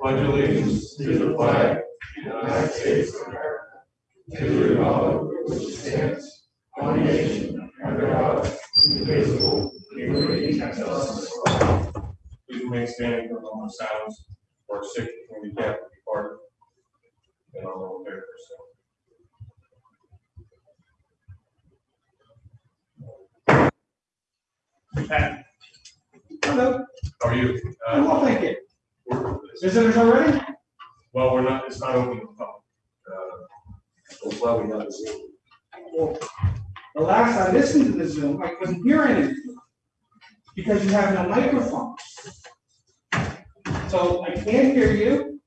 Pledge allegiance to the flag of the United States of America, to the republic which stands one nation under God, indivisible, liberty and justice for all. Please remain standing for a moment of silence for sick and handicapped departed. And our Lord pray for us. Pat, Hello, how are you? Uh, well, thank you. Visitors already? Well, we're not, it's not open to the public. Uh, why we have the Zoom. Well, The last I listened to the Zoom, I couldn't hear anything. Because you have no microphone. So I can't hear you.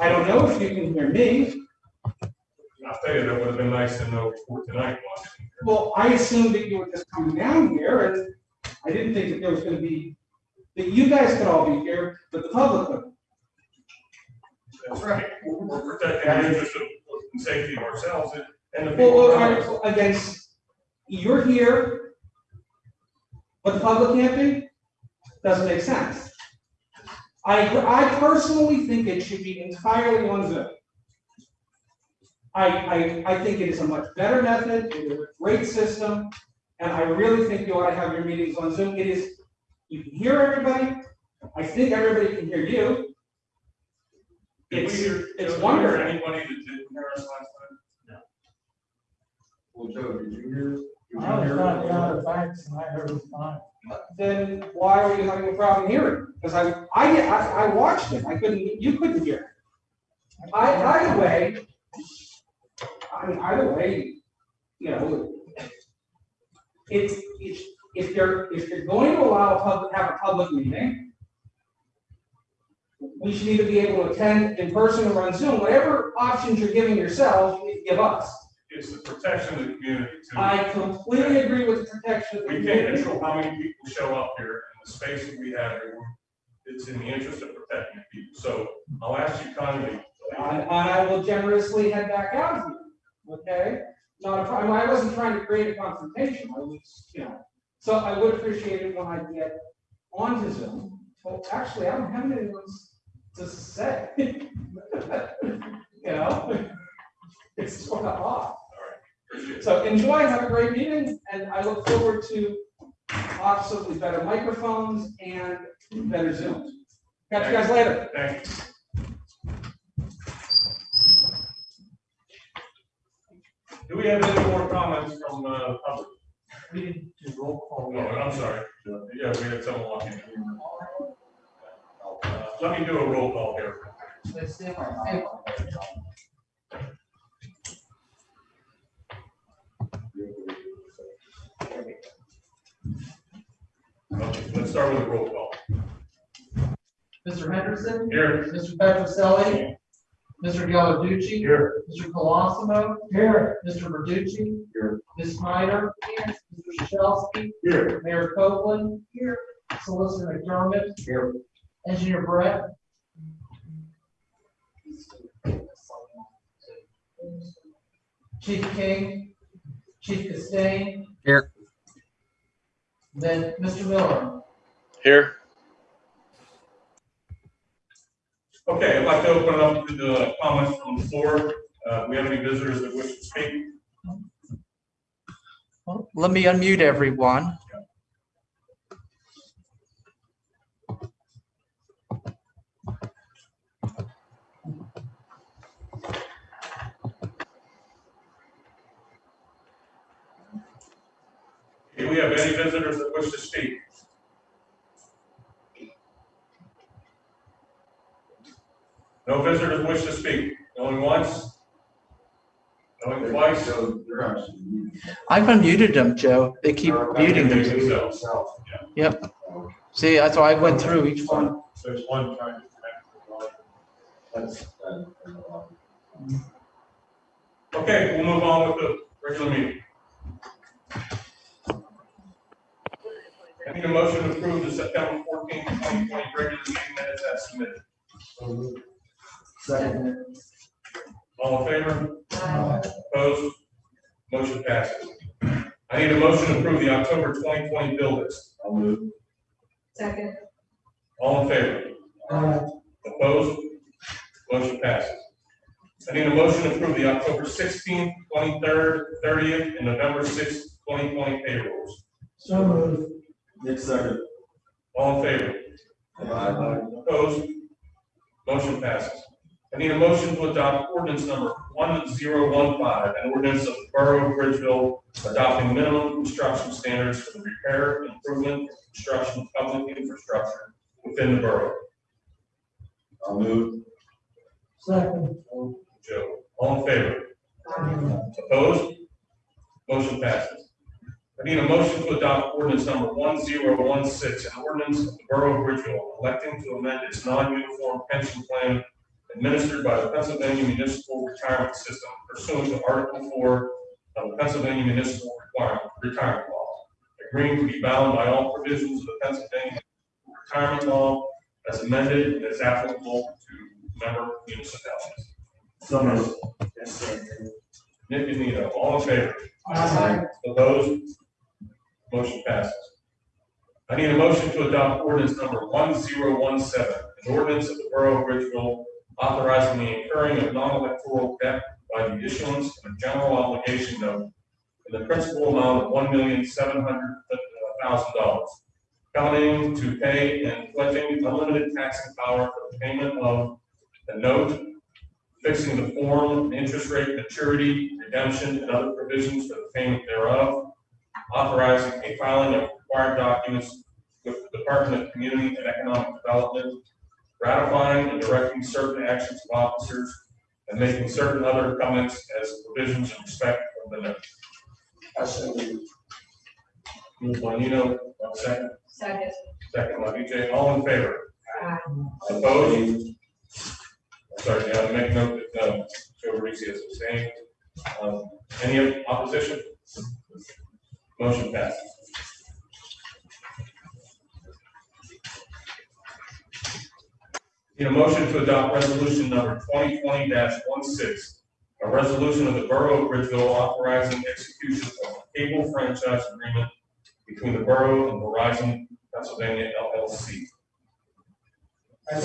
I don't know if you can hear me. I'll tell you, that would have been nice to know before tonight. Well, I assumed that you were just coming down here and I didn't think that there was gonna be, that you guys could all be here, but the public couldn't. That's right. We're protecting the interest of and safety of ourselves and- and the Well, people. well, around us. all right, against, you're here, but the public can't be? Doesn't make sense. I, I personally think it should be entirely on Zoom. I, I, I think it is a much better method, it is a great system, and I really think you ought to have your meetings on Zoom. It is, you can hear everybody, I think everybody can hear you. Did It's, hear- it's did we hear wonderful. Anybody that didn't hear us last time? No. Well, Joe, did you hear? did you I was hear not it? down the facts and I heard it fine. then why are you having a problem hearing? Because I, I, I, I watched it, I couldn't, you couldn't hear. I, either way, I mean, either way, you know, it's, it's, if you're, if you're going to allow a public, have a public meeting, we should either be able to attend in person or on Zoom, whatever options you're giving yourself, you need to give us. It's the protection of the community too. I completely agree with the protection of the We can't community. control how many people show up here and the space that we have here. It's in the interest of protecting the people. So I'll ask you kindly. And, and I will generously head back out here, okay? Not a problem, I wasn't trying to create a confrontation, I was, you know, so I would appreciate it when I get onto Zoom. Well, actually, I don't have anything to say. You know? It's sort of off. So enjoy, have a great meeting, and I look forward to absolutely better microphones and better Zooms. Catch you guys later. Thanks. Do we have any more comments from, uh, public? We didn't do roll call Oh, yet. I'm sorry. Yeah, we had someone walking. Uh, Let me do a roll call here. Let's see if Okay, Let's start with a roll call. Mr. Henderson, Here. Mr. Petroselli, Mr. Gallarducci, Here. Mr. Colosimo. Here. Mr. Verducci. Here. Ms. Snyder. Here. Mr. Shelsky. Here. Mayor Copeland. Here. Solicitor McDermott. Here. Engineer Brett. Chief King. Chief Castain. Here. Then Mr. Miller. Here. Okay, I'd like to open it up to the comments from the floor. Uh, we have any visitors that wish to speak? Well, Let me unmute everyone. Do we have any visitors that wish to speak? No visitors wish to speak. Going once? Going twice? So they're actually. I've unmuted them, Joe. They keep muting them. themselves. Yep. See, that's why I went through each one. So it's one trying to connect to the line. That's, that, Okay, we'll move on with the regular meeting. I need a motion to approve the September fourteenth, twenty twenty regular meeting minutes as submitted. Second. All in favor? Opposed? Motion passes. I need a motion to approve the October twenty twenty bill list. I'll move. Second. All in favor? Aye. Opposed? Motion passes. I need a motion to approve the October sixteenth, twenty-third, thirtieth, and November sixth, twenty twenty payrolls. So moved. Nick second. All in favor? Opposed? Motion passes. I need a motion to adopt ordinance number one zero one five, an ordinance of the Borough of Bridgeville adopting minimum construction standards for the repair, improvement, and construction of public infrastructure within the borough. I'll move. Second. Joe, all in favor? Aye. Opposed? Motion passes. I need a motion to adopt ordinance number one zero one six, an ordinance of the Borough of Bridgeville electing to amend its non-uniform pension plan administered by the Pennsylvania Municipal Retirement System pursuant to Article four of the Pennsylvania Municipal Requirement, Retirement Law, agreeing to be bound by all provisions of the Pennsylvania Retirement Law as amended and as applicable to member municipalities. So moved. Nick and Nino, all in favor? Aye. Opposed? Motion passes. I need a motion to adopt ordinance number one zero one seven, an ordinance of the Borough of Bridgeville authorizing the incurring of non-electoral debt by the issuance of a general obligation note in the principal amount of one million seven hundred uh, thousand dollars, counting to pay and pledging unlimited taxing power for the payment of the note, fixing the form, interest rate, maturity, redemption, and other provisions for the payment thereof, authorizing a filing of required documents with the Department of Community and Economic Development, ratifying and directing certain actions of officers, and making certain other comments as provisions in respect of the note. Moved by Nino, one second, Second. second by BJ, all in favor? Aye. Opposed? Sorry, yeah, to make note that, um, Joe Parisi is abstaining. Um, any opposition? Motion passes. Need a motion to adopt resolution number twenty twenty 16 a resolution of the Borough of Bridgeville authorizing execution of a cable franchise agreement between the borough and Verizon Pennsylvania LLC. I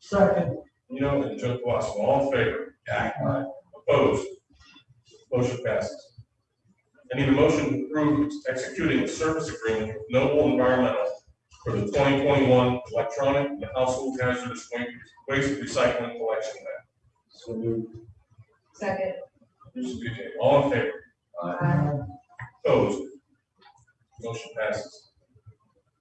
Second. You know, and Joe Colosimo, all in favor? Aye. Opposed? Motion passes. I need a motion to approve executing a service agreement with Noble Environmental for the twenty twenty-one electronic and household hazardous waste waste recycling collection plan. So moved. Second. This is BJ, all in favor? Aye. Opposed? Motion passes.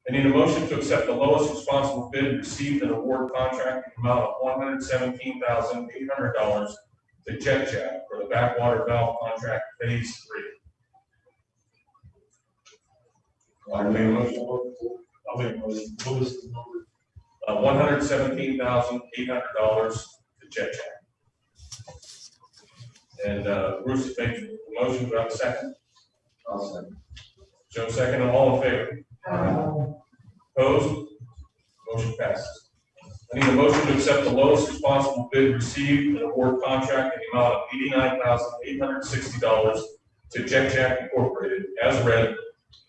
I need a motion to accept the lowest responsible bid received an award contract in the amount of one hundred seventeen thousand eight hundred dollars to Jet Jack for the backwater valve contract phase three. I made a motion. I'll make a. What was the number? Uh, one hundred seventeen thousand eight hundred dollars to Jet Jack. And, uh, Bruce made the motion, do I have a second? I'll second. Joe second, all in favor? Aye. Opposed? Motion passes. I need a motion to accept the lowest responsible bid received and award contract in the amount of eighty-nine thousand eight hundred sixty dollars to Jet Jack Incorporated as read,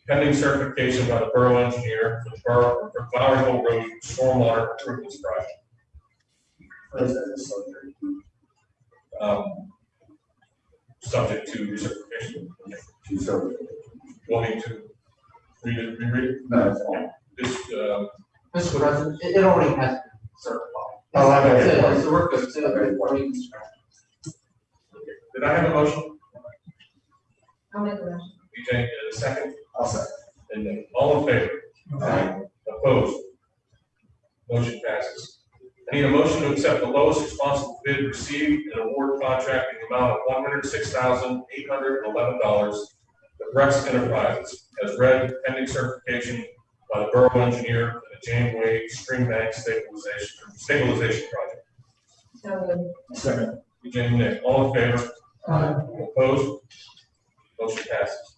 pending certification by the borough engineer for the borough, for Flower Hill Road Stormwater Improvements Project. First, that is subject. Um, Subject to recertification. Two separate. Want me to read it, reread it? No, it's fine. This, uh, Mr. President, it, it already has been certified. Oh, okay. So, so we're good, so we're- we're- did I have a motion? I'll make the motion. BJ, did a second? I'll second. And then, all in favor? Aye. Opposed? Motion passes. I need a motion to accept the lowest responsible bid received and award contract in the amount of one hundred six thousand eight hundred and eleven dollars to Rex Enterprises as read pending certification by the borough engineer for the Janeway Stream Bank stabilization, stabilization project. So moved. Second. BJ and Nick, all in favor? Aye. Opposed? Motion passes.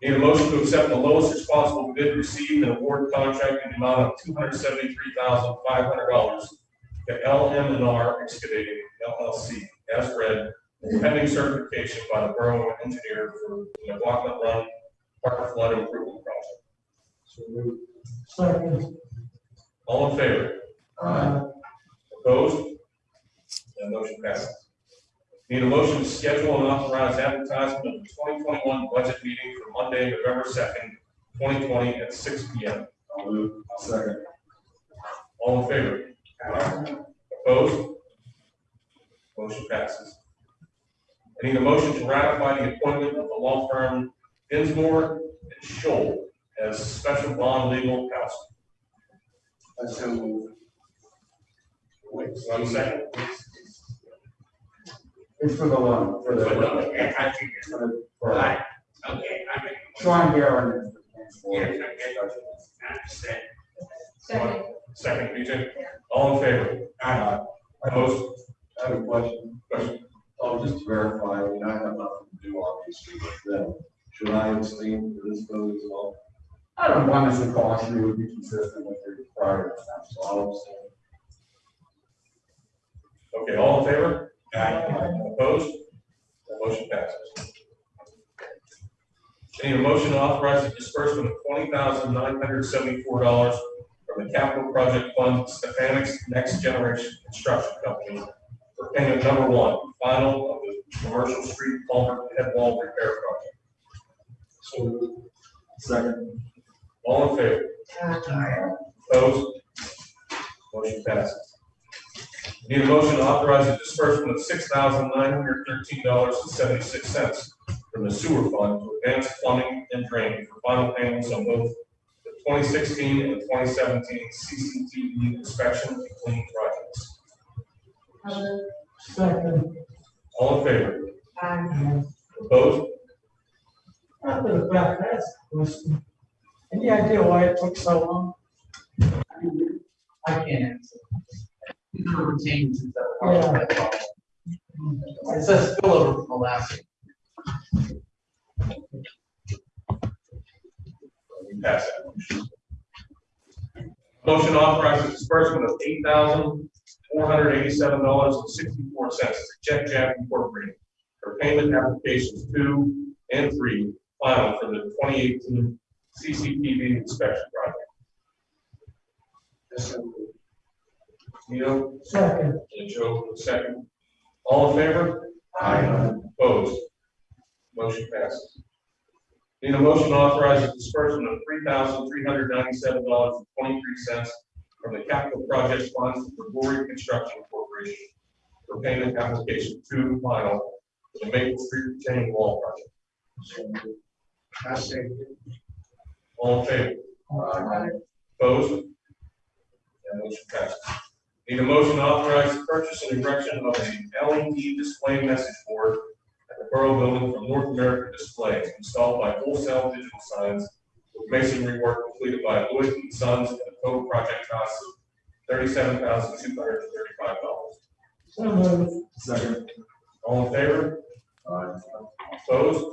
Need a motion to accept the lowest responsible bid received and award contract in the amount of two hundred seventy-three thousand five hundred dollars to L M and R Excavating LLC as read, pending certification by the borough engineer for the McLaughlin Run Park Flood Improvement Project. Second. All in favor? Uh, Opposed? That motion passes. Need a motion to schedule and authorize advertisement of the twenty twenty-one budget meeting for Monday, November second, twenty twenty, at six P M. I'll move. I'll second. All in favor? Opposed? Motion passes. I need a motion to ratify the appointment of the law firm Dinsmore and Shohl as special bond legal counsel. I so move. Wait, one second. It's for the loan, for the. For the loan. for the- for- Right, okay, I make. Sean Garrett. Yes, I understand. Second. Second, BJ. All in favor? Aye. Opposed? I have a question. Question. Oh, just to verify, I mean, I have nothing to do obviously with uh, them. Should I abstain for this vote as well? I don't want this to you, it would be consistent with your prior so. I'll abstain. Okay, all in favor? Opposed? That motion passes. I need a motion to authorize the disbursement of twenty thousand nine hundred seventy-four dollars from the capital project fund Stefanix Next Generation Construction Company for payment number one, final of the commercial street culvert head wall repair project. So. Second. All in favor? Uh, Opposed? Motion passes. Need a motion to authorize the disbursement of six thousand nine hundred thirteen dollars and seventy-six cents from the sewer fund to advance plumbing and drainage for final payments on both the twenty sixteen and twenty seventeen CCTV inspection and cleaning projects. I'll move. Second. All in favor? Aye. Opposed? After the fact, that's a question. Any idea why it took so long? I can't answer. These are retained that part of that. It says spillover from the last. Pass that motion. Motion to authorize the disbursement of eight thousand four hundred eighty-seven dollars and sixty-four cents to Jet Jack Incorporated for payment applications two and three final for the twenty eighteen CCTV inspection project. Neil Second. and Joe, second. All in favor? Aye. Opposed? Motion passes. Need a motion the disbursement of three thousand three hundred ninety-seven dollars and twenty-three cents from the capital project funds for Glory Construction Corporation for payment application two final for the Maple Street retaining wall project. I say. All in favor? Aye. Opposed? That motion passes. Need a motion to authorize the purchase and erection of a LED display message board at the Borough Building from North American Display installed by Wholesale Digital Signs with masonry work completed by Lloyd and Sons at a total project cost of thirty-seven thousand two hundred and thirty-five dollars. So moved. Second. All in favor? Aye. Opposed?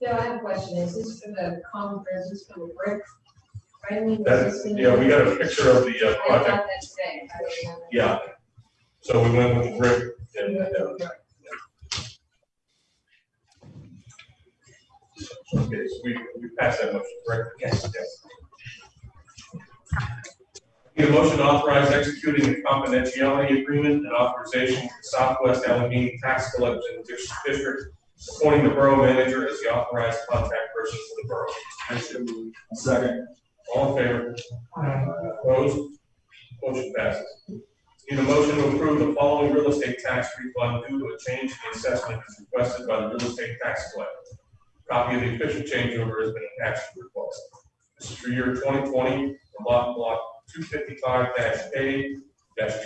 Bill, I have a question. Is this for the conference, is this for the brick? Finally, was That, this in yeah, we got a picture of the uh, I thought project. that today. I didn't know that. Yeah. So we went with the brick and, uh, Okay, so we, we passed that motion, correct? Yes. Need a motion to authorize executing a confidentiality agreement and authorization with Southwest Allegheny Tax Collection Dis- District, appointing the borough manager as the authorized contact person for the borough. I so move. Second. All in favor? Opposed? Motion passes. Need a motion to approve the following real estate tax refund due to a change in the assessment as requested by the real estate tax collector. Copy of the official changeover has been attached to the request. This is for year twenty twenty, from lot block two fifty-five A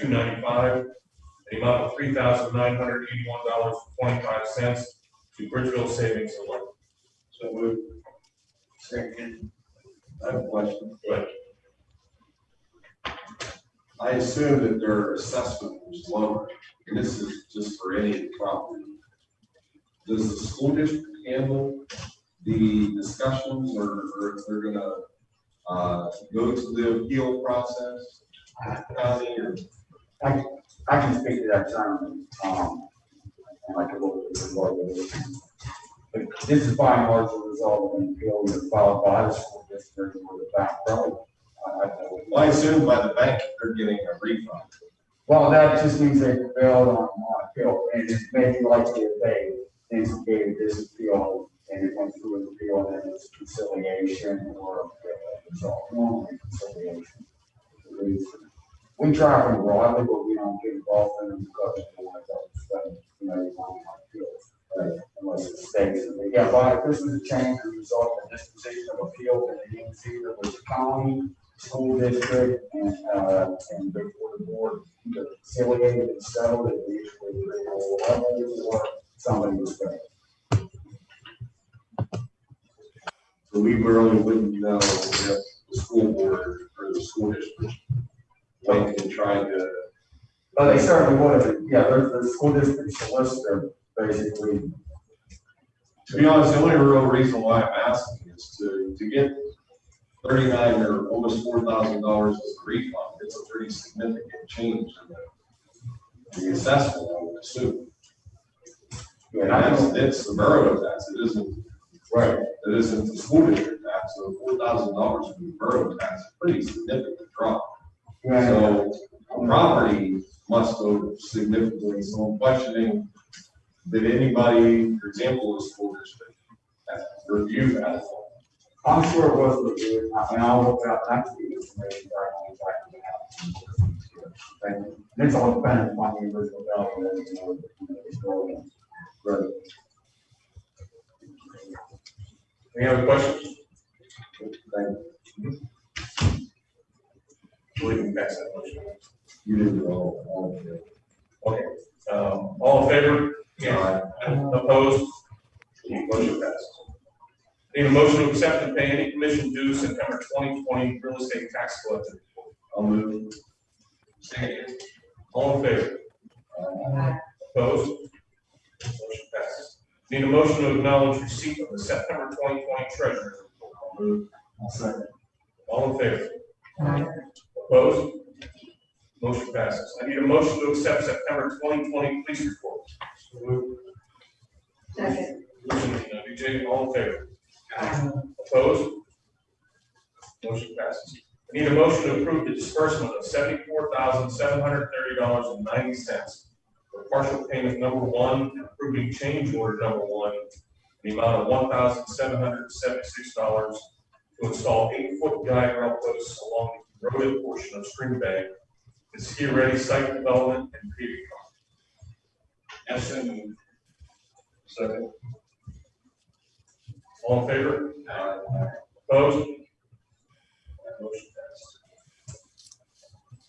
two ninety-five, the amount of three thousand nine hundred eighty-one dollars twenty-five cents to Bridgeville Savings Loan. So move. Second. I have a question. Ahead. I assume that their assessment was lower, and this is just for any property. Does the school district handle the discussions, or, or if they're gonna, uh, go to the appeal process? I, I can speak to that term, um. But this is by and large a result of an appeal that was filed by the school district with the back row. I, I know. Well, I assume by the bank, they're getting a refund. Well, that just means they prevailed on, on appeal, and it's maybe likely if they instigated this appeal and it went through an appeal, then it's conciliation or uh, result, normally conciliation. We try them broadly, but we don't get involved in them because we don't like to spend, you know, your money on appeals. Right? Unless it states that, they- yeah, but this was a change as a result of disposition of appeal, then the agency that was the county, school district, and, uh, and before the board, either conciliated and settled at the usually three levels, or somebody was going. So we really wouldn't know if the school board or the school district went and tried to, But they certainly would have, yeah, there's the school district solicitor, basically, to be honest, the only real reason why I'm asking is to, to get thirty-nine or almost four thousand dollars as a refund. It's a pretty significant change in the, the assessment, I would assume. And I that's, it's the borough tax, it isn't, right, it isn't the school district tax, so four thousand dollars from the borough tax, is a pretty significant drop. So property must go significantly, so I'm questioning, did anybody, for example, the school district, have review that? I'm sure it was reviewed, I I'll look up next week, information, I don't exactly have. And it's all dependent upon the original you know, the. Right. Any other questions? Thank can pass that motion. You didn't know. Okay, um, all in favor? Aye. Opposed? Motion passes. Need a motion to accept and pay any commission due September twenty twenty real estate tax collector report. I'll move. Second. All in favor? Aye. Opposed? Motion passes. Need a motion to acknowledge receipt of the September twenty twenty treasury report. I'll move. I'll second. All in favor? Aye. Opposed? Motion passes. I need a motion to accept September twenty twenty police report. Second. Motion, uh, BJ, all in favor? Aye. Opposed? Motion passes. I need a motion to approve the disbursement of seventy-four thousand, seven hundred thirty dollars and ninety cents for partial payment number one, approving change order number one, in the amount of one thousand, seven hundred seventy-six dollars to install eight-foot guide rail posts along the eroded portion of Spring Bank, the ski-ready site development and paving. Yes, and Second. All in favor? Aye. Opposed? That motion passed.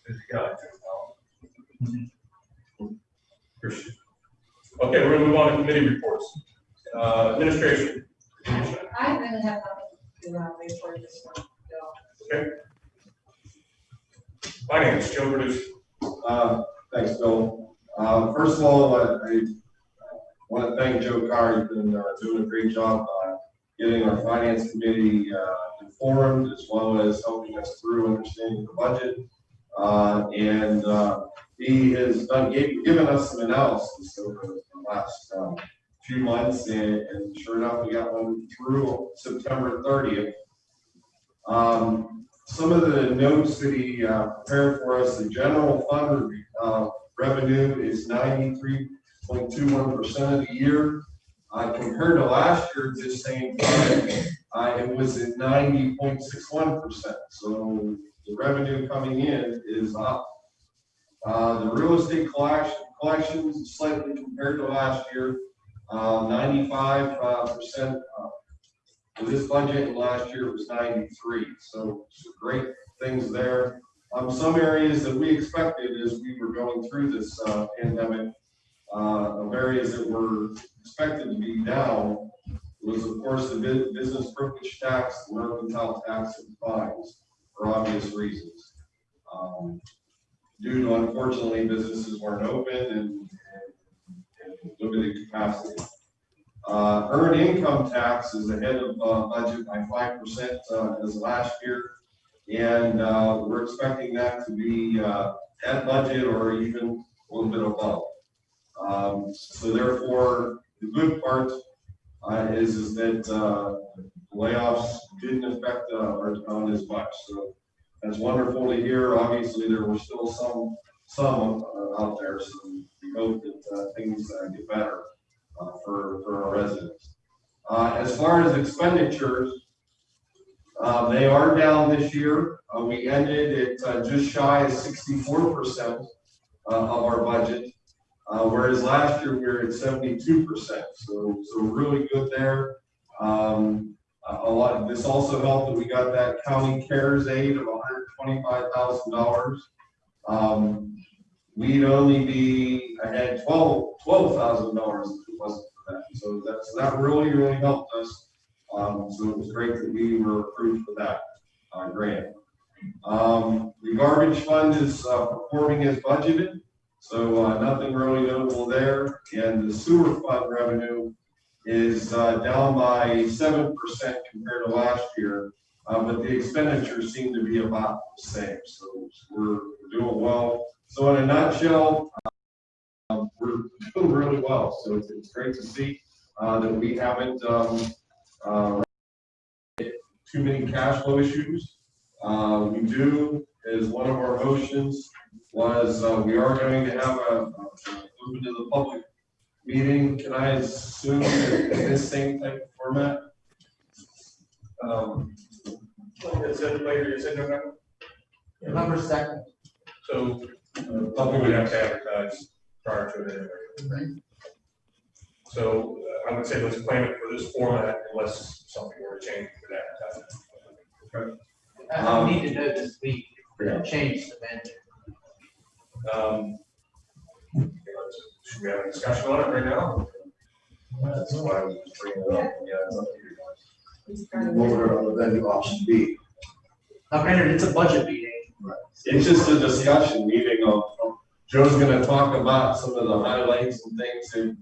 Good God. Appreciate it. Okay, we're gonna move on to committee reports. Uh, administration. I really have nothing to, uh, report this one, Bill. Okay. Finance, Joe Bruce. Uh, thanks, Bill. Uh, first of all, I, I want to thank Joe Carr. He's been, uh, doing a great job, uh, getting our finance committee, uh, informed as well as helping us through understanding the budget. Uh, and, uh, he has done, gave- given us some analysis over the last, um, few months and, and sure enough, we got one through September thirtieth. Um, some of the notes that he prepared for us, the general fund revenue is ninety-three point two one percent of the year. Uh, Compared to last year, this same time, uh, it was at ninety point six one percent. So the revenue coming in is up. Uh, The real estate collection, collections slightly compared to last year, uh, ninety-five percent for this budget, and last year was ninety-three, so some great things there. Um, some areas that we expected as we were going through this, uh, pandemic, uh, of areas that were expected to be down was of course the business privilege tax, the mercantile tax and fines, for obvious reasons. Um, Due to unfortunately, businesses weren't open and, and limited capacity. Uh, earned income tax is ahead of, uh, budget by five percent, uh, as last year. And, uh, we're expecting that to be, uh, at budget or even a little bit above. Um, so therefore, the good part, uh, is, is that, uh, layoffs didn't affect, uh, our town as much, so That's wonderful to hear. Obviously, there were still some, some uh, out there, so we hope that things get better for, for our residents. As far as expenditures, uh, they are down this year. Uh, We ended at uh, just shy of sixty-four percent of our budget. Uh, Whereas last year, we were at seventy-two percent, so, so really good there. Um, a lot, this also helped that we got that county cares aid of hundred twenty-five thousand dollars. Um, we'd only be, twelve thousand dollars if it wasn't for that. So that's, that really, really helped us. Um, so it was great that we were approved for that, uh, grant. Um, the garbage fund is, uh, performing as budgeted, so, uh, nothing really notable there. And the sewer fund revenue is, uh, down by seven percent compared to last year. Uh, but the expenditures seem to be about the same, so we're we're doing well. So in a nutshell, um, we're doing really well, so it's, it's great to see, uh, that we haven't, um, uh, too many cash flow issues. Uh, we do, as one of our motions was, uh, we are going to have a, a- open to the public meeting. Can I assume that this same type of format? Um, Is it later, is it November? November second. So, uh, public would have to advertise prior to it anyway. So uh, I would say let's plan it for this format unless something were to change for that. I need to know this week, we're gonna change the venue. Um, okay, let's- Should we have a discussion on it right now? That's why I was bringing it up. Yeah, it's up to you guys. He's kind of- What would the venue option be? Now granted, it's a budget meeting. It's just a discussion meeting of, of- Joe's gonna talk about some of the highlights and things that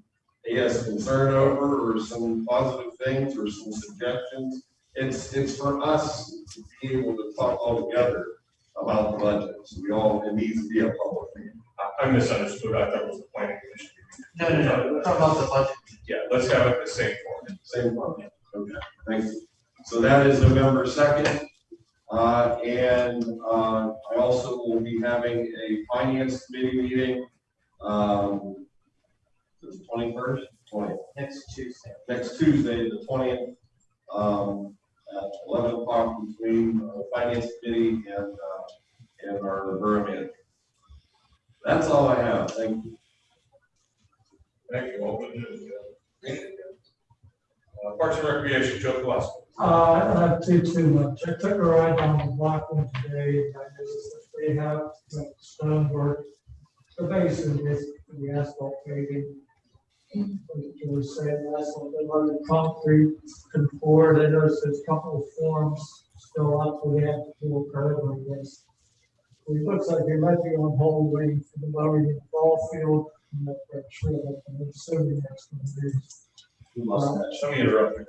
he has concern over, or some positive things, or some suggestions. It's, it's for us to be able to talk all together about the budget, so we all, it needs to be a public meeting. I- I misunderstood. I thought it was the planning commission. No, no, no, we're talking about the budget. Yeah, let's have it the same format. Same one, okay, thank you. So that is November second. Uh, and, uh, I also will be having a finance committee meeting, um, the twenty-first, twentieth, Next Tuesday. next Tuesday, the twentieth, um, at eleven o'clock between, uh, finance committee and, uh, and our borough manager. That's all I have, thank you. Thank you. Open it. Uh, Parks and Recreation, Joe Gillespie. Uh, I don't have too, too much. I took a ride down the block one today, and I noticed that they have like stonework. So basically, it's the asphalt paving. It was saying asphalt, they run the concrete forward. I noticed there's a couple of forms still up, they have to do a curve, I guess. It looks like they might be on hold waiting for the in the ball field. I'm not sure, but I'm assuming that's going to be. That? Let me interrupt you.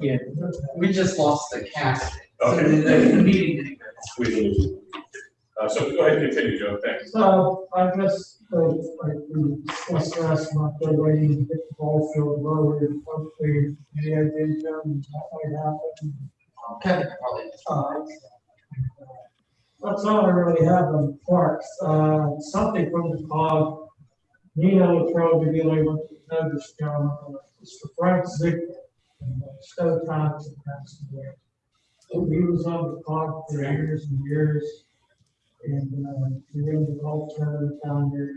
There we go. Yeah, we just lost the cast. So Okay. the, the meeting didn't go. We- Uh, so go ahead and continue, Joe, thanks. So I guess, uh, like we discussed last month, they're waiting to get the ball field lowered, hopefully, the idea, that might happen. Kevin can probably. Uh, That's all I really have on parks, uh, something from the cog. Nina will probably be able to notice, John, uh, Mr. Frank Ziegler, and uh, Stowe Thompson passed away. He was on the cog for years and years. And, uh, he ran the golf tournament down there.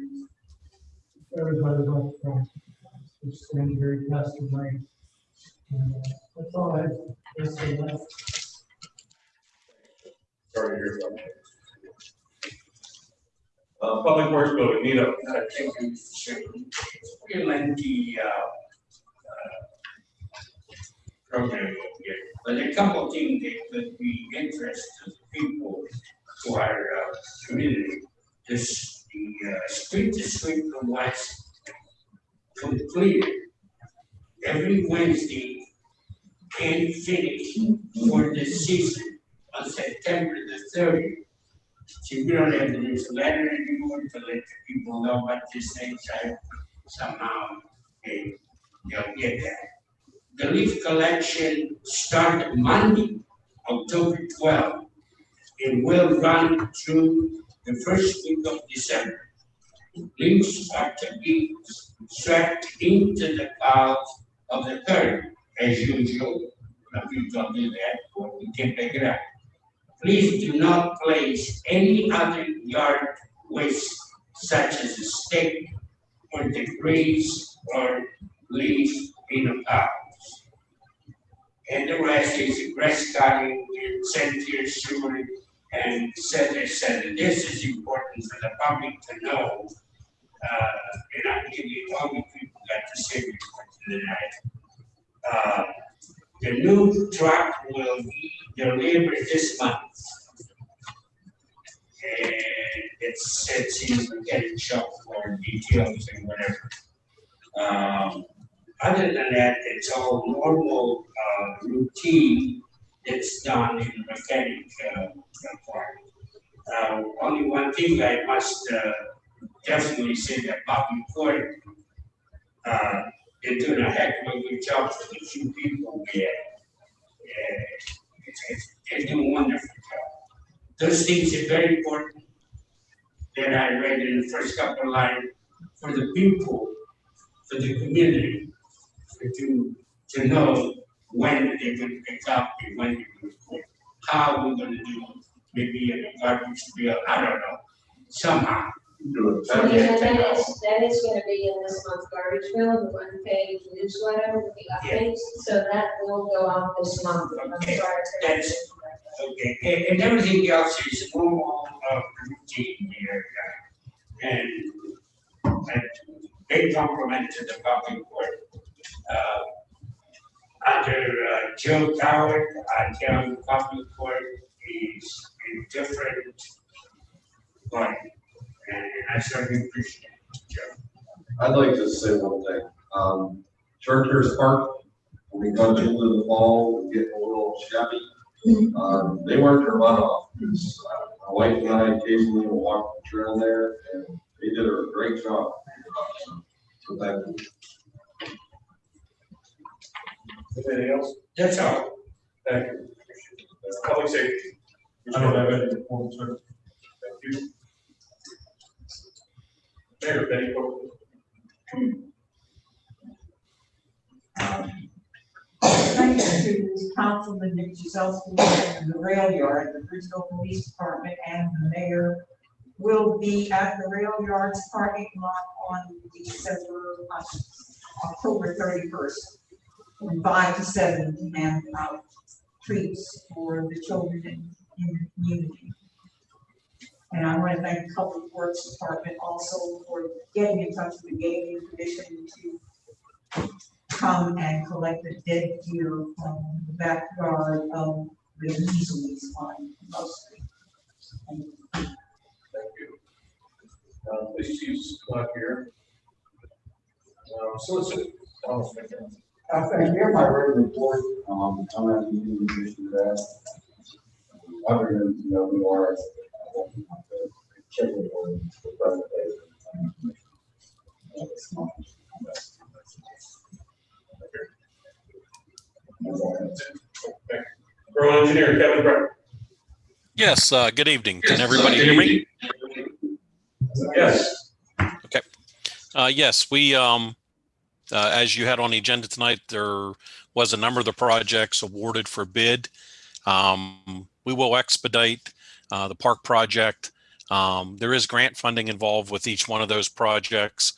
Everybody loved Frank. Just stand very passed. And, uh, That's all I have. That's all I. Sorry to hear that. Uh, Public Works Building, Nino. Uh, Thank you. Lengthy, uh, But a couple of things that would be interest to people. to our uh, community. This, the uh, street to street West completed every Wednesday and finished for the season on September the thirtieth. See, we don't have this letter anymore to let the people know about this thing said somehow, they, they'll get that. The leaf collection started Monday, October twelfth, and will run through the first week of December. Leaves are to be swept into the clouds of the third, as usual. If you do that, we can pick it up. Please do not place any other yard waste such as a stick or debris or leaf in a pouch. And the rest is grass cutting sanitary sewer and et cetera, et cetera. This is important for the public to know. Uh, and I give you all the people got the same report tonight. Uh, the new truck will be delivered this month. And it's, it's in the getting shop for details and whatever. Um, other than that, it's all normal, uh, routine that's done in the mechanic, uh, part. Uh, only one thing I must, uh, definitely say that Bobby Ford, uh, they're doing a heck of a good job for the few people have. Yeah, it's, it's, they're doing a wonderful job. Those things are very important that I read in the first couple of lines for the people, for the community, to, to know when they're gonna pick up and when they're gonna quit. How we're gonna do it, maybe in a garbage bill, I don't know, somehow. Do it. So then that is, that is gonna be in this month's garbage bill, the one page newsletter with the updates, so that will go out this month. I'm Okay, sorry. that's- Okay, and, and everything else is normal, uh, routine here. uh, And, and big compliment to the public court. Uh, Under uh, Joe Coward, I tell the public court is a different body. And I certainly appreciate it, Joe. I'd like to say one thing. Um, Chartiers Park, when we got into the fall, we get a little shabby. Um, they worked their butt off. It's, uh, My wife and I occasionally will walk the trail there and they did a great job. So thank you. Anything else? That's all. Thank you. Uh, Public safety. I don't have any report, sir. Thank you. Mayor, Betty Corcoran. Thanks to Councilman Nick Giselsky and the rail yard, the Bridgeville Police Department and the mayor will be at the rail yard's parking lot on December, uh, October thirty-first, from five to seven, to out treats for the children in, in the community. And I want to thank the Public Works Department also for getting in touch with the gaming commission to come and collect the dead deer from the backyard of the Weasley's on mostly. And Thank you. Uh, police chief's not here. Um, solicitor, Thomas McDonald. I think here my written report, um, I'm not using the issue of that. Other than, you know, we are. uh, checking on the presentation. It's not- That's all I have to say. Borough engineer Kevin Brett. Yes, uh, good evening. Can everybody hear me? Yes. Okay. Uh, yes, we, um, uh, as you had on the agenda tonight, there was a number of the projects awarded for bid. Um, we will expedite, uh, the park project. Um, there is grant funding involved with each one of those projects.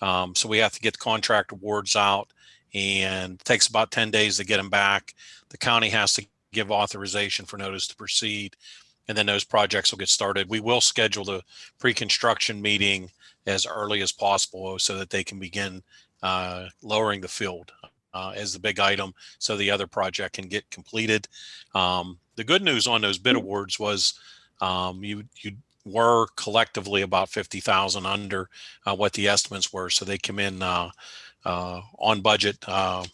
Um, so we have to get the contract awards out and it takes about 10 days to get them back. The county has to give authorization for notice to proceed. And then those projects will get started. We will schedule the pre-construction meeting as early as possible so that they can begin uh, lowering the field uh, as the big item so the other project can get completed. Um, the good news on those bid awards was Um, you, you were collectively about 50,000 under uh, what the estimates were. So they come in uh, uh, on budget. Uh,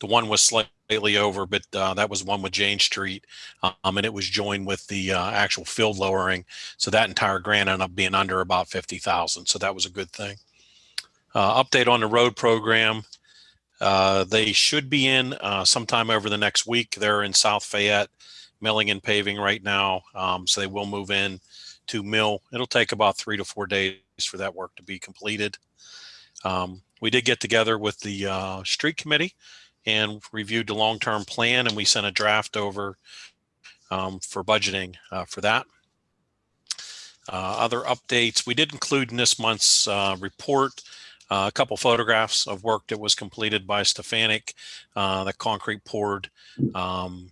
the one was slightly over, but uh, that was one with Jane Street, um, and it was joined with the uh, actual field lowering. So that entire grant ended up being under about 50,000. So that was a good thing. Uh, update on the road program. Uh, they should be in uh, sometime over the next week. They're in South Fayette, milling and paving right now. Um, so they will move in to mill. It'll take about three to four days for that work to be completed. Um, we did get together with the uh, street committee and reviewed the long-term plan and we sent a draft over um, for budgeting uh, for that. Uh, other updates, we did include in this month's uh, report uh, a couple photographs of work that was completed by Stefanik, uh, the concrete poured um,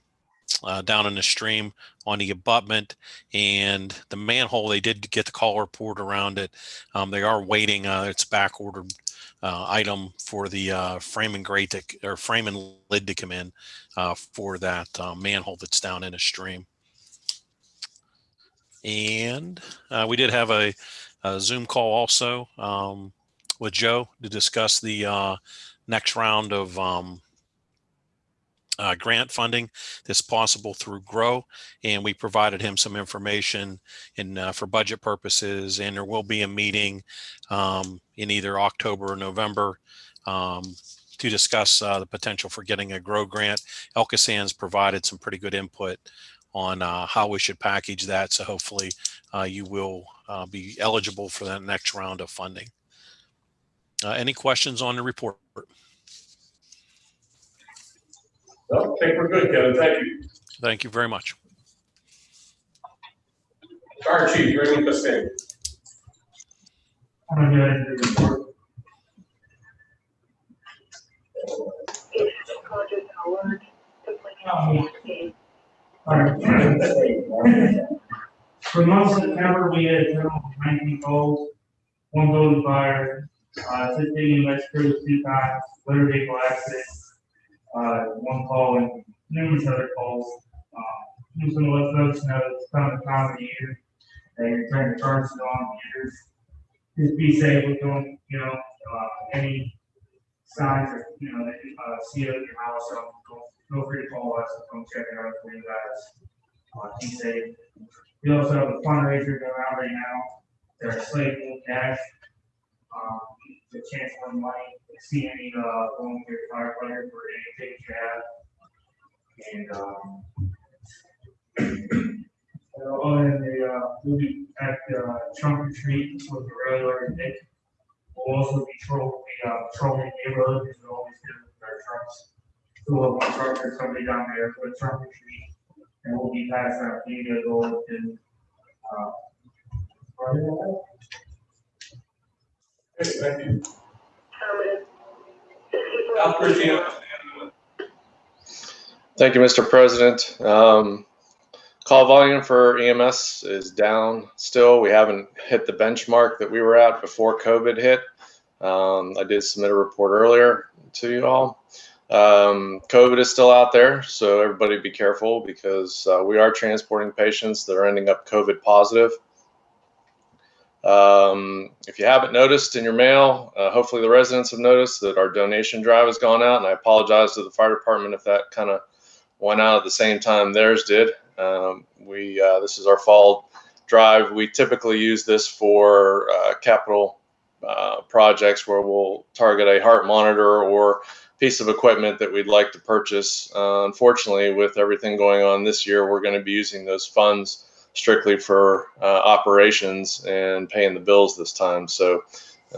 uh, down in the stream on the abutment and the manhole. They did get the collar poured around it. Um, they are waiting. Uh, it's back ordered uh, item for the uh, frame and grate to, or frame and lid to come in for that manhole that's down in a stream. And we did have a, a Zoom call also um, with Joe to discuss the uh, next round of um, uh, grant funding that's possible through GROW. And we provided him some information in uh, for budget purposes. And there will be a meeting um, in either October or November um, to discuss uh, the potential for getting a GROW grant. Elkasan's provided some pretty good input on uh, how we should package that. So hopefully uh, you will uh, be eligible for that next round of funding. Any questions on the report? No, I think we're good, Kevin. Thank you. Thank you very much. Fire Chief Raymond Costello. I'm gonna go ahead do the report. Um, Alright. For the of September, we had a total of nineteen calls, one building fire, uh, fifteen EMS crews, two times, motor vehicle accident, uh, one call and numerous other calls. Uh, just gonna let folks know it's coming time of the year, they turn the on meters. Just be safe with them, you know, uh, any signs or, you know, that you, uh, see at your house, so go, feel free to call us, and come check it out for you guys. Uh, be safe. We also have a fundraiser going out right now, there's slate full cash. Um, the chance win money, to see any, uh, volunteer firefighters or any tickets you have. And, um, uh, other than the, uh, we'll be at, uh, trunk or treat with the and Nick. We'll also be patrol, be, uh, patrolling the neighborhood, as we always do with our trucks. Two of one truck or somebody down there for the trunk or treat, and we'll be passing out data go to, uh. Okay, thank you. Thank you, Mr. President. Um, call volume for EMS is down still. We haven't hit the benchmark that we were at before COVID hit. Um, I did submit a report earlier to you all. Um, COVID is still out there, so everybody be careful because uh, we are transporting patients that are ending up COVID positive. Um, if you haven't noticed in your mail, uh, hopefully the residents have noticed that our donation drive has gone out, and I apologize to the fire department if that kind of went out at the same time theirs did. Um, we uh, this is our fall drive. We typically use this for uh, capital uh, projects where we'll target a heart monitor or piece of equipment that we'd like to purchase. Uh, unfortunately, with everything going on this year, we're going to be using those funds strictly for uh, operations and paying the bills this time. So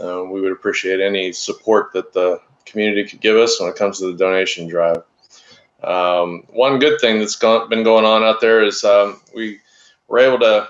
uh, we would appreciate any support that the community could give us when it comes to the donation drive. Um, one good thing that's gone, been going on out there is um, we were able to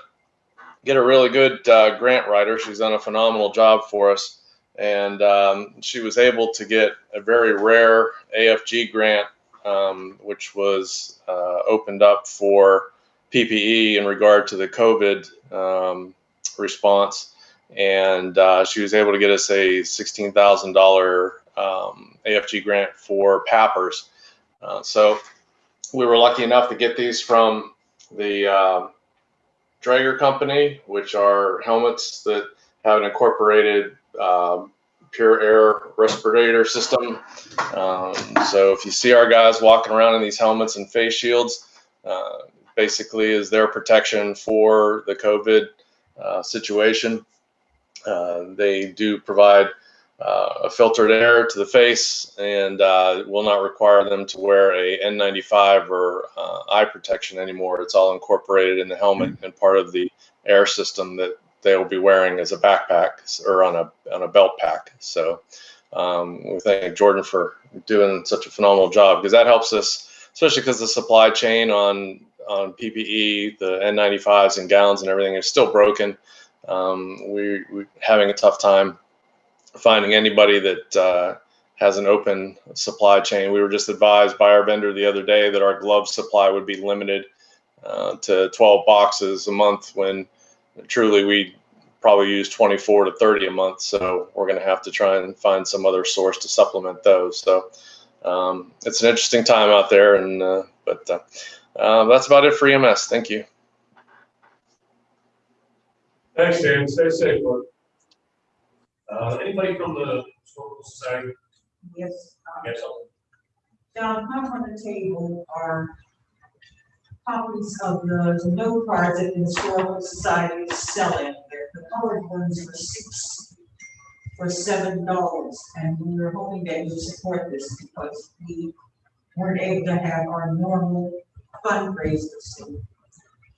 get a really good uh, grant writer. She's done a phenomenal job for us. And um, she was able to get a very rare AFG grant, um, which was uh, opened up for PPE in regard to the COVID um, response. And uh, she was able to get us a $16,000 um, AFG grant for PAPRs. Uh, so we were lucky enough to get these from the uh, Drager Company, which are helmets that have an incorporated um, pure air respirator system. Um, so if you see our guys walking around in these helmets and face shields, uh, basically is their protection for the COVID uh, situation. Uh, they do provide uh, a filtered air to the face and uh, will not require them to wear a N95 or uh, eye protection anymore. It's all incorporated in the helmet and part of the air system that they will be wearing as a backpack or on a on a belt pack. So um, we thank Jordan for doing such a phenomenal job because that helps us, especially because the supply chain on on PPE, the N95s and gowns and everything is still broken. Um, we, we're having a tough time finding anybody that uh, has an open supply chain. We were just advised by our vendor the other day that our glove supply would be limited uh, to 12 boxes a month when truly we probably use 24 to 30 a month. So we're going to have to try and find some other source to supplement those. So um, it's an interesting time out there, and uh, but uh, that's about it for EMS. Thank you. Thanks, Dan. Stay safe, Lord. Uh, anybody from the historical society? Yes. um, Yes, I'll- up on the table are copies of the the note cards that the Historical Society is selling. They're the colored ones for six, for seven dollars. And we were hoping that you support this because we weren't able to have our normal fundraisers.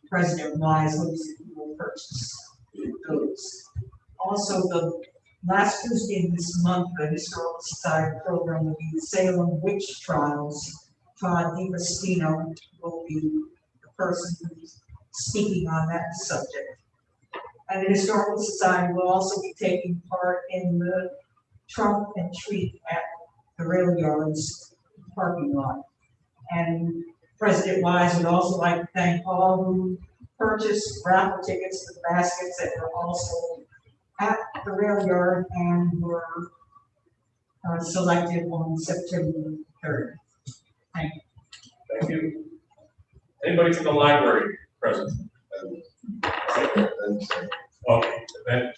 President Wise hopes that will purchase those. Also, the last Tuesday in this month, the Historical Society program will be the Salem Witch Trials. Todd DiCristino will be the person speaking on that subject. And the Historical Society will also be taking part in the trunk and treat at the rail yards parking lot. And President Wise would also like to thank all who purchased raffle tickets for the baskets that were also at the rail yard and were uh, selected on September third. Thank you. Thank you. Anybody from the library present? Okay, then.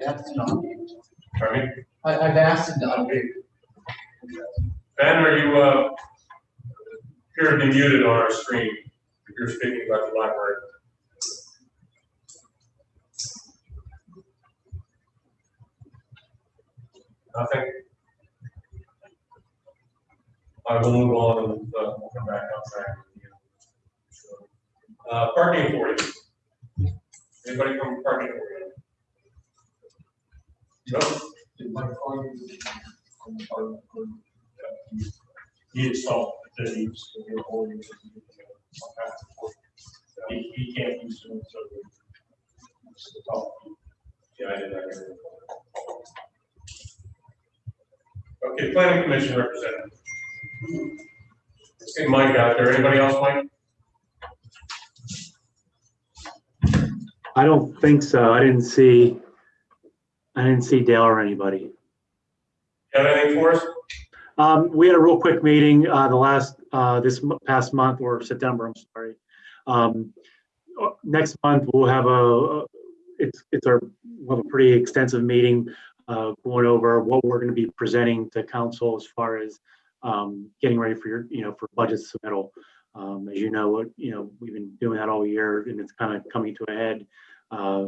That's not, Pardon me? I, I've asked him to unmute. Ben, are you, uh, appear to be muted on our screen if you're speaking about the library? Nothing? I will move on, and, uh, we'll come back on track. Uh, parking authority. Anybody from parking authority? No? He installed the he's. He, he can't use them, so. Yeah, I did that. Okay, planning commission representative. Let's Mike out there. Anybody else, Mike? I don't think so. I didn't see, I didn't see Dale or anybody. Got anything for us? Um, we had a real quick meeting, uh, the last, uh, this past month or September, I'm sorry. Um, uh, next month we'll have a, it's, it's our, we'll have a pretty extensive meeting, uh, going over what we're gonna be presenting to council as far as, um, getting ready for your, you know, for budget submittal. Um, as you know, you know, we've been doing that all year and it's kind of coming to a head, uh,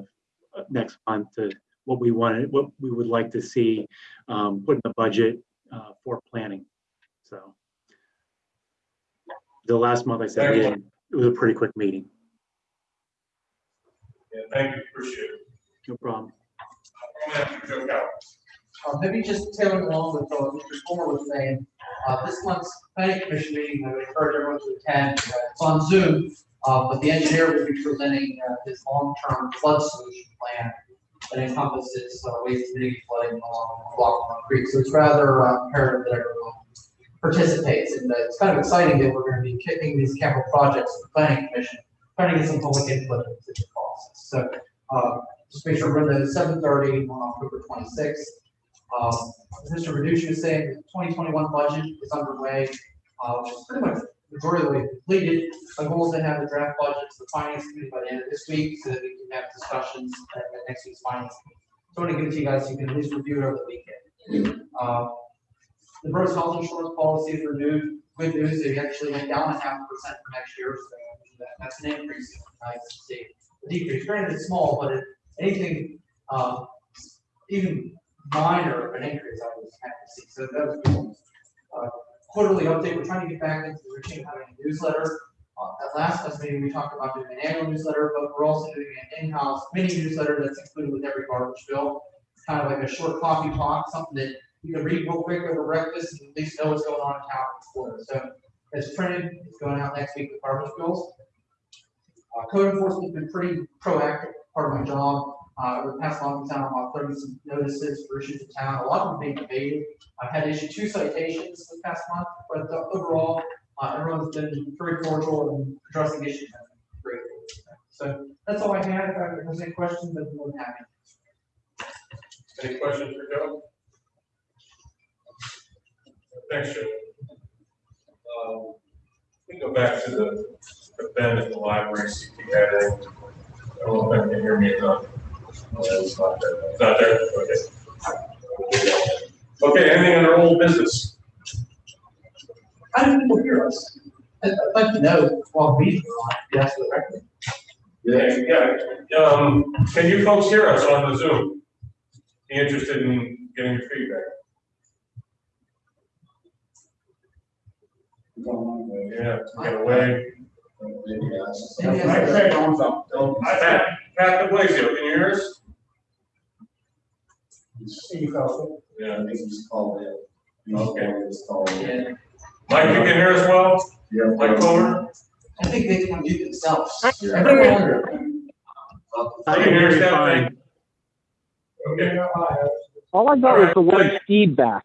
next month to what we wanted, what we would like to see, um, put in the budget, uh, for planning. So. The last month I said, didn't- it was a pretty quick meeting, Yeah, thank you, appreciate it. no problem. I'm gonna have to. Uh, maybe just tailing along with what Mr. Fuller was saying, uh, this month's planning commission meeting, I would encourage everyone to attend, uh, it's on Zoom. Uh, but the engineer will be presenting, uh, his long-term flood solution plan that encompasses, uh, waste mitigating flooding along Lockwood Creek. So it's rather uh, imperative that everyone participates, and it's kind of exciting that we're gonna be kicking these capital projects to the planning commission, trying to get some public input into the process. So, uh, just make sure we're in the seven thirty on October twenty-sixth. Um, as Mr. Reducci was saying, the twenty twenty-one budget is underway, uh, which is pretty much majority of the way completed. My goal is to have the draft budget to the finance committee by the end of this week, so that we can have discussions at, next week's finance. meeting. So I want to give it to you guys, so you can at least review it over the weekend. Uh, The first health insurance policy is renewed, good news, they actually went down a half percent for next year, so that, that's an increase. Nice to see. The decrease, granted it's small, but it, anything, uh, even minor, of an increase, I was happy to see, so that was cool. Uh, Quarterly update, we're trying to get back into the routine of having a newsletter. Uh, at last last meeting, we talked about doing an annual newsletter, but we're also doing an in-house mini newsletter that's included with every garbage bill. It's kind of like a short coffee talk, something that you can read real quick over breakfast and at least know what's going on in town for us. So it's printed, it's going out next week with garbage bills. Uh, code enforcement's been pretty proactive, part of my job. Uh, we passed along to town about thirty notices for issues in town, a lot of them being debated. I've had issued two citations this past month, but uh, overall, uh, everyone's been very cordial and addressing issues. great. So that's all I had. If there's any questions, be more than happy. Any questions for Joe? Thanks, Joe. Um, We go back to the event at the library, see if can hear me not. No, It's not there. It's not there, okay. Okay, anything under old business? How do people hear us? I'd I'd like to know while we, yes, the record. Yeah, yeah, um, can you folks hear us on the Zoom? Be interested in getting your feedback? Yeah, get away. Pat, Pat DeBlasio, can you hear us? Steve Elton. Yeah. I think he's called in. Okay. He's called in. Mike, you can hear us well? Yeah. Mike Kohler? I think they can do themselves. Yeah. I can hear you fine. Okay. All I got was the word feedback.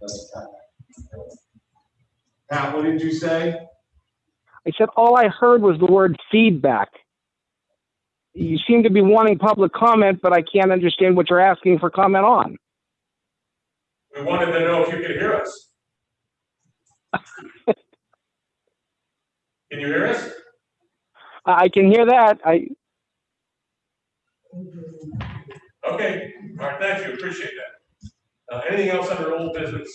That's Pat. Pat, what did you say? I said all I heard was the word feedback. You seem to be wanting public comment, but I can't understand what you're asking for comment on. We wanted to know if you could hear us. Can you hear us? I I can hear that. I, Okay, all right, thank you, appreciate that. Uh, anything else under old business?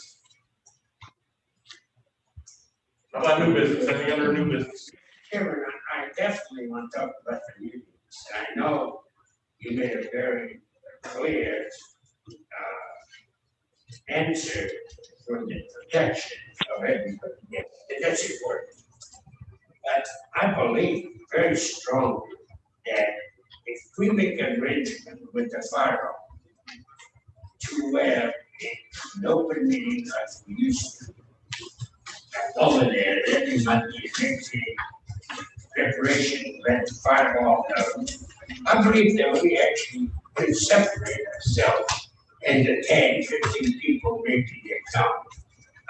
How about new business, anything under new business? Chairman, I I definitely want to talk about the I know you made a very clear, uh, answer for the protection of everybody. Yes, That's important. But I believe very strongly that if we make an arrangement with the fire to where an open meeting like we used to, over there, that is not the executive preparation, let the firewall know. I believe that we actually can separate ourselves into 10, 15 people maybe get come.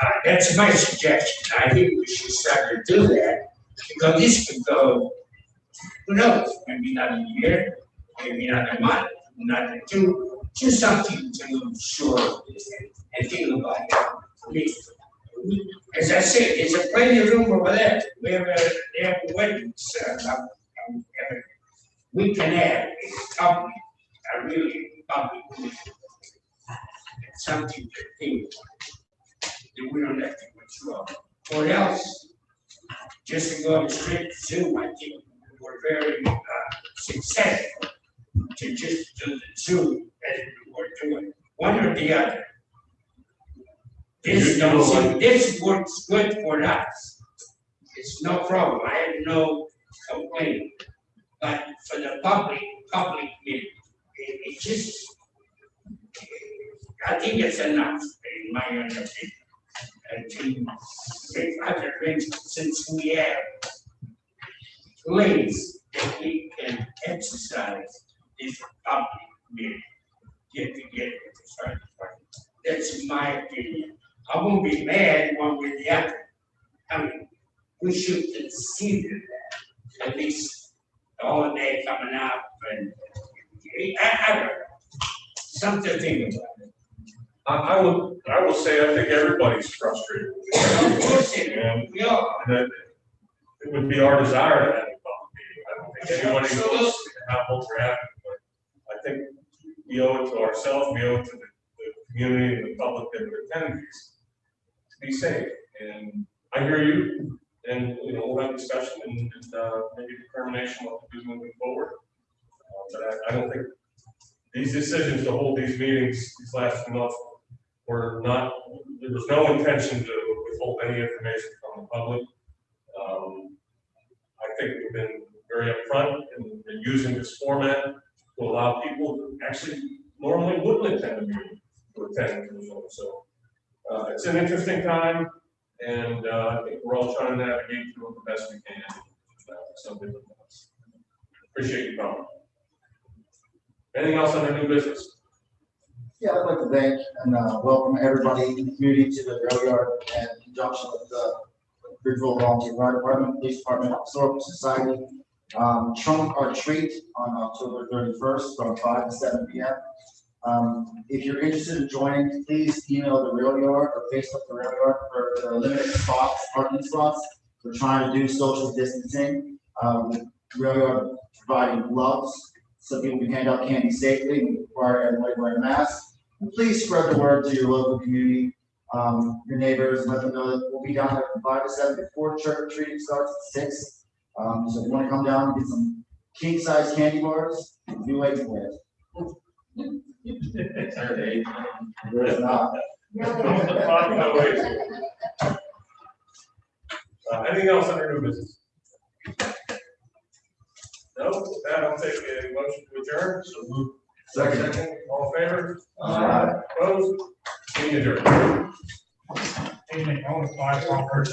Uh, that's my suggestion. I think we should start to do that because this could go, who knows, maybe not a year, maybe not a month, not a two, just something to sure and think about it. We- As I said, there's a plenty of room over there. We they have a wedding, um, um, we can have a public, a really public meeting. Something to think. That we don't have to withdraw. Or else, just to go straight to Zoom, I think we're very, uh, successful to just do the Zoom as we were doing, one or the other. Seem- this works good for us. It's no problem, I have no complaint. But for the public, public meeting, it, it just, I think it's enough, in my opinion. And to other arrangements, since we have ways that we can exercise this public meeting, get together with the fire department. That's my opinion. I won't be mad one way or the other. I mean, we should consider that. at least the holiday coming up and, I, I don't know. Something to think about. I, I will, I will say, I think everybody's frustrated. Of course. And We are. that it would be our desire to have a public meeting. I don't think anybody wants to have what we're having, but I think we owe it to ourselves, we owe it to the, the community and the public that are attending these be safe. And I hear you, and, you know, we'll have discussion and, and, uh, maybe determination what to do moving forward. Uh, But I, I don't think these decisions to hold these meetings these last few months were not, there was no intention to withhold any information from the public. Um, I think we've been very upfront in using this format to allow people who actually normally wouldn't attend a meeting to attend. So, uh, it's an interesting time, and, uh, I think we're all trying to navigate through it the best we can. uh, this. Appreciate you coming. Anything else on the new business? Yeah, I'd like to thank and uh, welcome everybody in the community to the rail yard and conjunction with the Bridgeville Volunteer Fire Department, Police Department, Historical Society. Um, trunk or treat on October thirty-first from five to seven P M. Um, if you're interested in joining, please email the rail yard or Facebook the rail yard for the limited spots, parking spots. We're trying to do social distancing, um, rail yard providing gloves so people can hand out candy safely and require everybody to wear a mask. And please spread the word to your local community, um, your neighbors, let them know that we'll be down there from five to seven before trick or treating starts at six. Um, so if you wanna come down and get some king size candy bars, be waiting for it. There's not. Uh, anything else under new business? No, with that, I'll take a motion to adjourn, so move. Second. All in favor? Aye. Opposed? Meeting adjourned. Evening, only five hours.